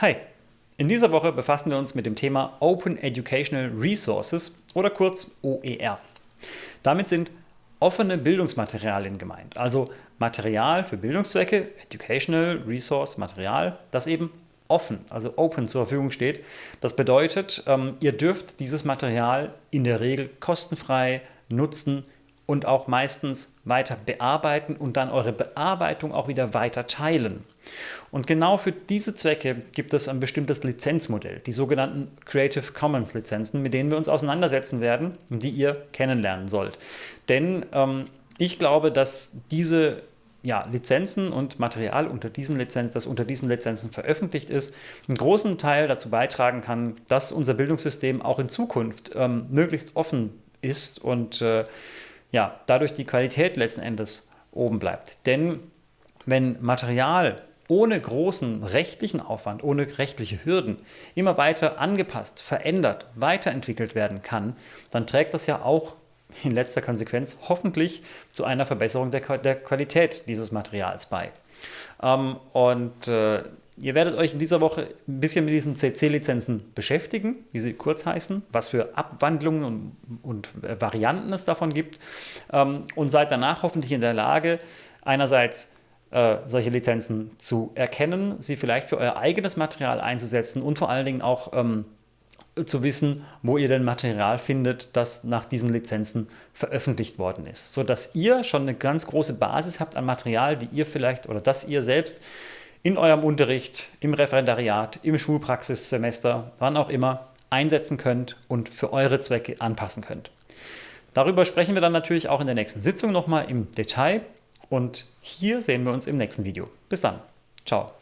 Hi! In dieser Woche befassen wir uns mit dem Thema Open Educational Resources oder kurz OER. Damit sind offene Bildungsmaterialien gemeint, also Material für Bildungszwecke, Educational Resource Material, das eben offen, also open zur Verfügung steht. Das bedeutet, ähm, ihr dürft dieses Material in der Regel kostenfrei nutzen, und auch meistens weiter bearbeiten und dann eure Bearbeitung auch wieder weiter teilen. Und genau für diese Zwecke gibt es ein bestimmtes Lizenzmodell, die sogenannten Creative Commons Lizenzen, mit denen wir uns auseinandersetzen werden und die ihr kennenlernen sollt. Denn ähm, ich glaube, dass diese ja, Lizenzen und Material unter diesen Lizenzen, das unter diesen Lizenzen veröffentlicht ist, einen großen Teil dazu beitragen kann, dass unser Bildungssystem auch in Zukunft ähm, möglichst offen ist und äh, ja, dadurch die Qualität letzten Endes oben bleibt. Denn wenn Material ohne großen rechtlichen Aufwand, ohne rechtliche Hürden immer weiter angepasst, verändert, weiterentwickelt werden kann, dann trägt das ja auch in letzter Konsequenz hoffentlich zu einer Verbesserung der, der Qualität dieses Materials bei. Ähm, und äh, Ihr werdet euch in dieser Woche ein bisschen mit diesen CC-Lizenzen beschäftigen, wie sie kurz heißen, was für Abwandlungen und, und Varianten es davon gibt ähm, und seid danach hoffentlich in der Lage, einerseits äh, solche Lizenzen zu erkennen, sie vielleicht für euer eigenes Material einzusetzen und vor allen Dingen auch ähm, zu wissen, wo ihr denn Material findet, das nach diesen Lizenzen veröffentlicht worden ist, sodass ihr schon eine ganz große Basis habt an Material, die ihr vielleicht oder das ihr selbst in eurem Unterricht, im Referendariat, im Schulpraxissemester, wann auch immer, einsetzen könnt und für eure Zwecke anpassen könnt. Darüber sprechen wir dann natürlich auch in der nächsten Sitzung nochmal im Detail und hier sehen wir uns im nächsten Video. Bis dann. Ciao.